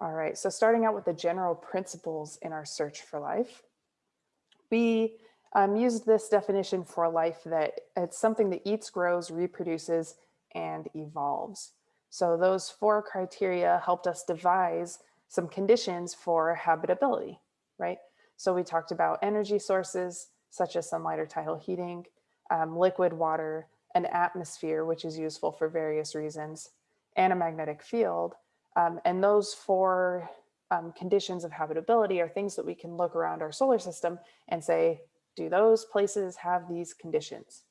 All right, so starting out with the general principles in our search for life, we um, used this definition for life that it's something that eats, grows, reproduces, and evolves. So those four criteria helped us devise some conditions for habitability, right? So we talked about energy sources, such as sunlight or tidal heating, um, liquid water, an atmosphere, which is useful for various reasons, and a magnetic field. Um, and those four um, conditions of habitability are things that we can look around our solar system and say, do those places have these conditions?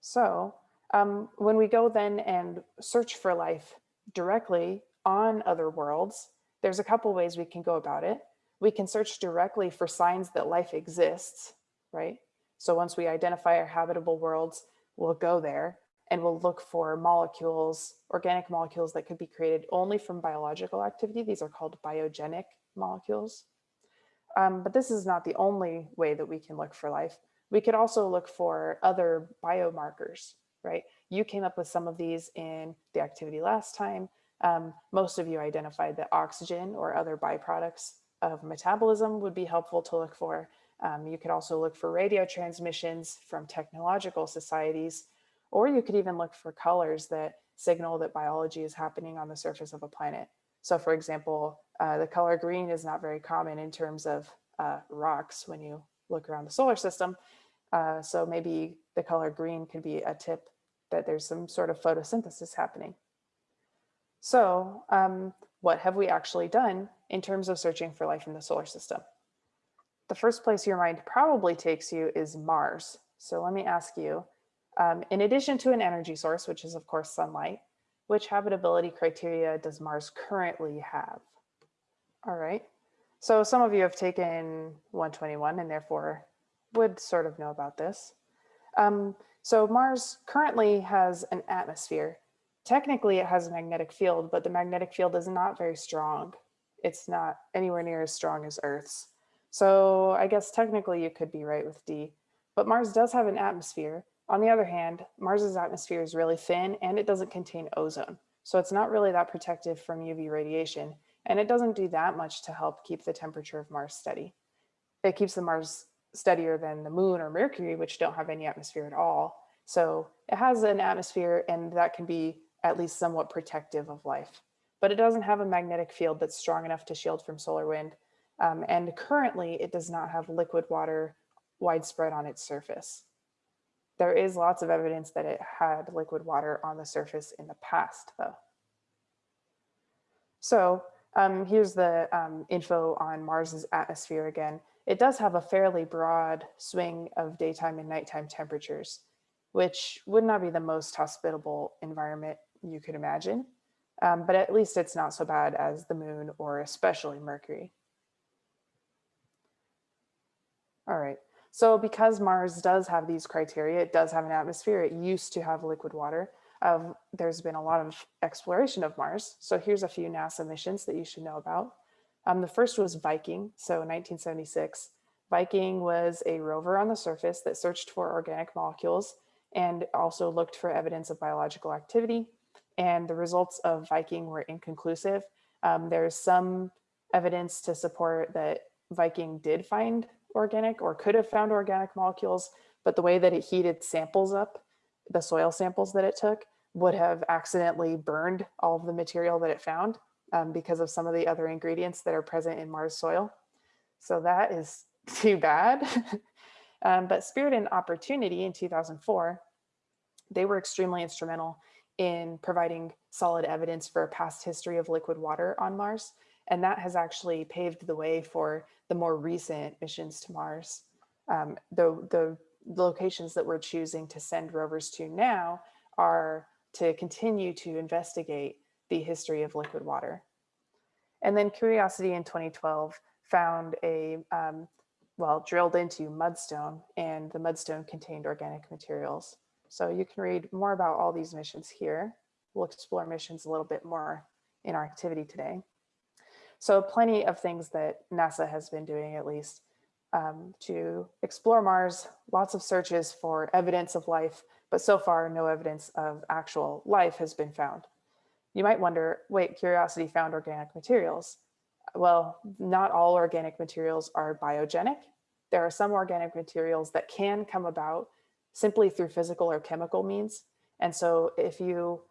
So um, when we go then and search for life directly on other worlds, there's a couple ways we can go about it. We can search directly for signs that life exists, right? So once we identify our habitable worlds, we'll go there and we'll look for molecules, organic molecules that could be created only from biological activity. These are called biogenic molecules. Um, but this is not the only way that we can look for life. We could also look for other biomarkers, right? You came up with some of these in the activity last time. Um, most of you identified that oxygen or other byproducts of metabolism would be helpful to look for. Um, you could also look for radio transmissions from technological societies, or you could even look for colors that signal that biology is happening on the surface of a planet. So for example, uh, the color green is not very common in terms of uh, rocks when you look around the solar system. Uh, so maybe the color green could be a tip that there's some sort of photosynthesis happening. So um, what have we actually done in terms of searching for life in the solar system? The first place your mind probably takes you is Mars. So let me ask you, um, in addition to an energy source, which is of course sunlight, which habitability criteria does Mars currently have? All right, so some of you have taken 121 and therefore would sort of know about this. Um, so Mars currently has an atmosphere. Technically it has a magnetic field, but the magnetic field is not very strong. It's not anywhere near as strong as Earth's. So I guess technically you could be right with D, but Mars does have an atmosphere. On the other hand, Mars's atmosphere is really thin and it doesn't contain ozone. So it's not really that protective from UV radiation. And it doesn't do that much to help keep the temperature of Mars steady. It keeps the Mars steadier than the moon or Mercury, which don't have any atmosphere at all. So it has an atmosphere and that can be at least somewhat protective of life. But it doesn't have a magnetic field that's strong enough to shield from solar wind. Um, and currently it does not have liquid water widespread on its surface. There is lots of evidence that it had liquid water on the surface in the past though. So um, here's the um, info on Mars's atmosphere again. It does have a fairly broad swing of daytime and nighttime temperatures, which would not be the most hospitable environment you could imagine, um, but at least it's not so bad as the moon or especially Mercury. All right, so because Mars does have these criteria, it does have an atmosphere, it used to have liquid water, uh, there's been a lot of exploration of Mars. So here's a few NASA missions that you should know about. Um, the first was Viking, so 1976. Viking was a rover on the surface that searched for organic molecules and also looked for evidence of biological activity. And the results of Viking were inconclusive. Um, there's some evidence to support that Viking did find organic or could have found organic molecules, but the way that it heated samples up, the soil samples that it took, would have accidentally burned all of the material that it found um, because of some of the other ingredients that are present in Mars soil. So that is too bad. um, but Spirit and Opportunity in 2004, they were extremely instrumental in providing solid evidence for a past history of liquid water on Mars. And that has actually paved the way for the more recent missions to Mars. Um, the, the locations that we're choosing to send rovers to now are to continue to investigate the history of liquid water. And then Curiosity in 2012 found a, um, well, drilled into mudstone and the mudstone contained organic materials. So you can read more about all these missions here. We'll explore missions a little bit more in our activity today. So plenty of things that NASA has been doing at least um, to explore Mars, lots of searches for evidence of life, but so far no evidence of actual life has been found. You might wonder, wait, Curiosity found organic materials. Well, not all organic materials are biogenic. There are some organic materials that can come about simply through physical or chemical means. And so if you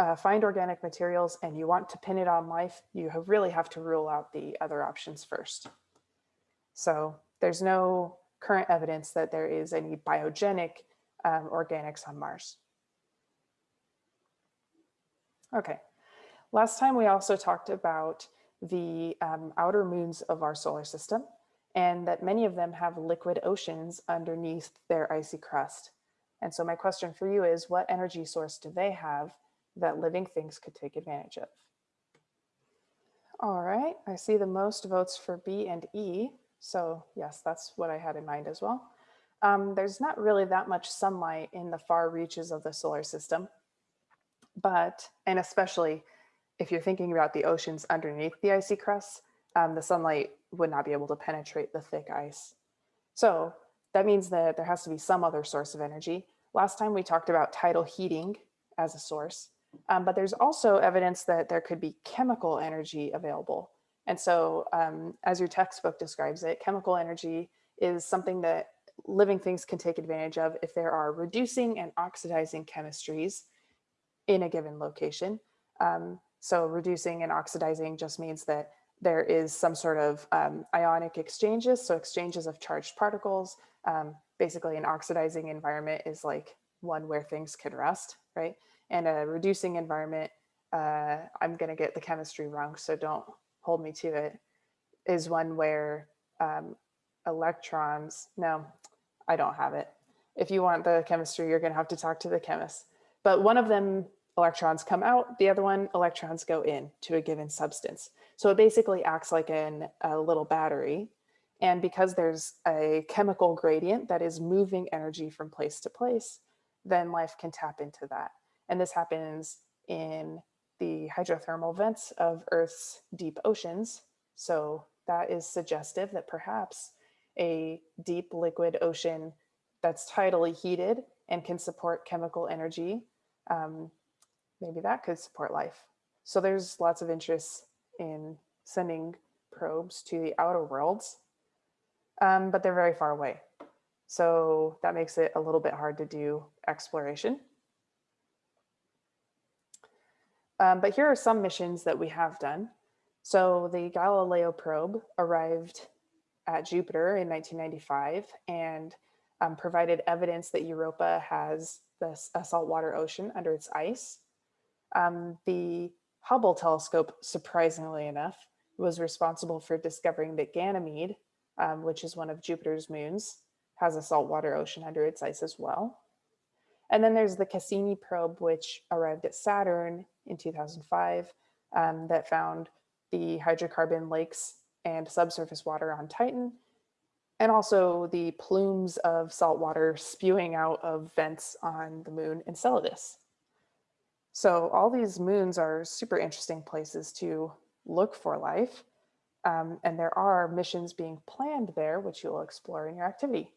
uh, find organic materials and you want to pin it on life, you have really have to rule out the other options first. So there's no current evidence that there is any biogenic um, organics on Mars. Okay, last time we also talked about the um, outer moons of our solar system and that many of them have liquid oceans underneath their icy crust. And so my question for you is what energy source do they have that living things could take advantage of? All right, I see the most votes for B and E. So yes, that's what I had in mind as well. Um, there's not really that much sunlight in the far reaches of the solar system, but, and especially if you're thinking about the oceans underneath the icy crust, um, the sunlight would not be able to penetrate the thick ice. So that means that there has to be some other source of energy. Last time we talked about tidal heating as a source, um, but there's also evidence that there could be chemical energy available. And so um, as your textbook describes it, chemical energy is something that living things can take advantage of if there are reducing and oxidizing chemistries in a given location. Um, so reducing and oxidizing just means that there is some sort of um, ionic exchanges, so exchanges of charged particles. Um, basically an oxidizing environment is like one where things can rust, right? And a reducing environment, uh, I'm gonna get the chemistry wrong, so don't hold me to it, is one where um, electrons, no, I don't have it. If you want the chemistry, you're gonna have to talk to the chemist. But one of them electrons come out, the other one electrons go in to a given substance. So it basically acts like an, a little battery. And because there's a chemical gradient that is moving energy from place to place, then life can tap into that. And this happens in the hydrothermal vents of Earth's deep oceans. So that is suggestive that perhaps a deep liquid ocean that's tidally heated and can support chemical energy, um, maybe that could support life. So there's lots of interest in sending probes to the outer worlds, um, but they're very far away. So that makes it a little bit hard to do exploration. Um, but here are some missions that we have done. So the Galileo probe arrived at Jupiter in 1995 and um, provided evidence that Europa has this, a saltwater ocean under its ice. Um, the Hubble telescope, surprisingly enough, was responsible for discovering that Ganymede, um, which is one of Jupiter's moons, has a saltwater ocean under its ice as well. And then there's the Cassini probe, which arrived at Saturn in 2005 um, that found the hydrocarbon lakes and subsurface water on Titan, and also the plumes of salt water spewing out of vents on the moon Enceladus. So all these moons are super interesting places to look for life. Um, and there are missions being planned there, which you'll explore in your activity.